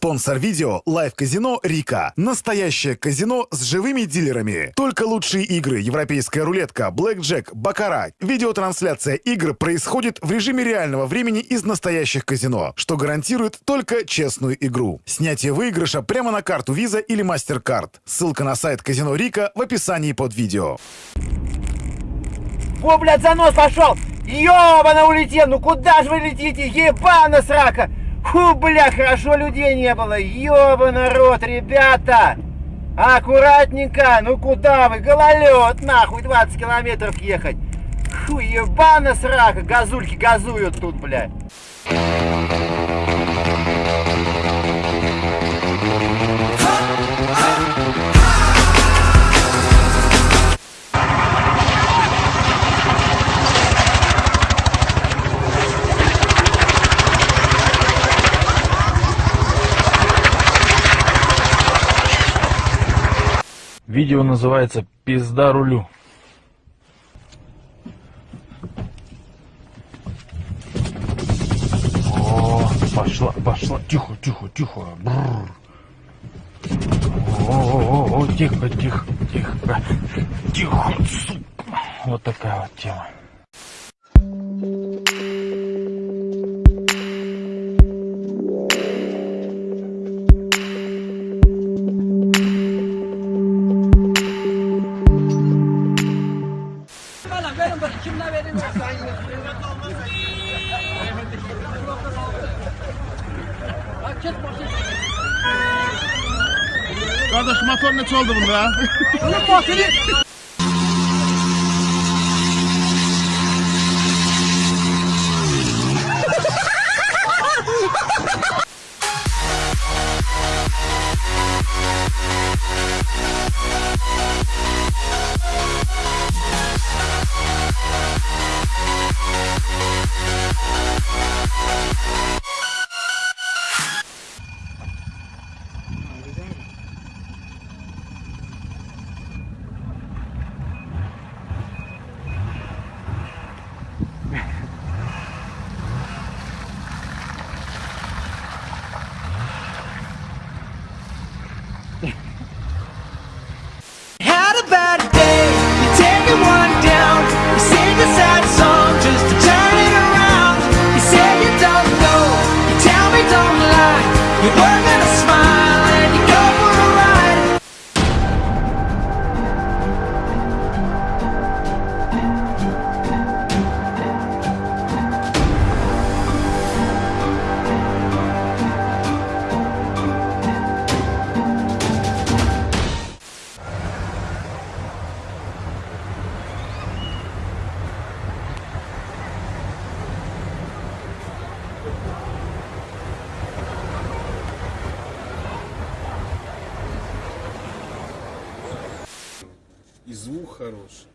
Спонсор видео – лайв-казино «Рика». Настоящее казино с живыми дилерами. Только лучшие игры, европейская рулетка, блэкджек, бакара. Видеотрансляция игр происходит в режиме реального времени из настоящих казино, что гарантирует только честную игру. Снятие выигрыша прямо на карту Visa или MasterCard. Ссылка на сайт казино «Рика» в описании под видео. Во, блядь, занос пошел! Ёбана улетел! Ну куда же вы летите? Ебана срака! Фу, бля, хорошо людей не было. Ёба народ, ребята. Аккуратненько. Ну куда вы? Гололед, нахуй, 20 километров ехать. Фу, ебана срака. Газульки газуют тут, бля. Видео называется «Пизда рулю». О, пошла, пошла. Тихо, тихо, тихо. Бррр. О, о, о, тихо, тихо, тихо. Тихо, сука. Вот такая вот тема. Kimle verin olsa yine. Kardeş motor ne oldu bunda ya? Onun motoru И звук хороший.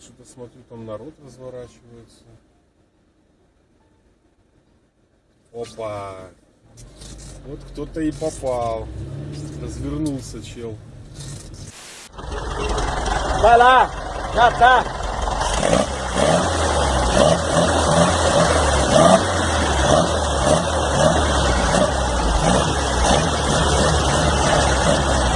Что-то смотрю, там народ разворачивается. Опа! Вот кто-то и попал. Развернулся чел. Vai lá. Já.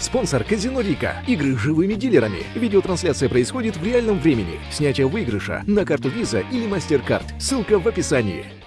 Спонсор Казино Рика. Игры с живыми дилерами. Видеотрансляция происходит в реальном времени. Снятие выигрыша на карту Visa или MasterCard. Ссылка в описании.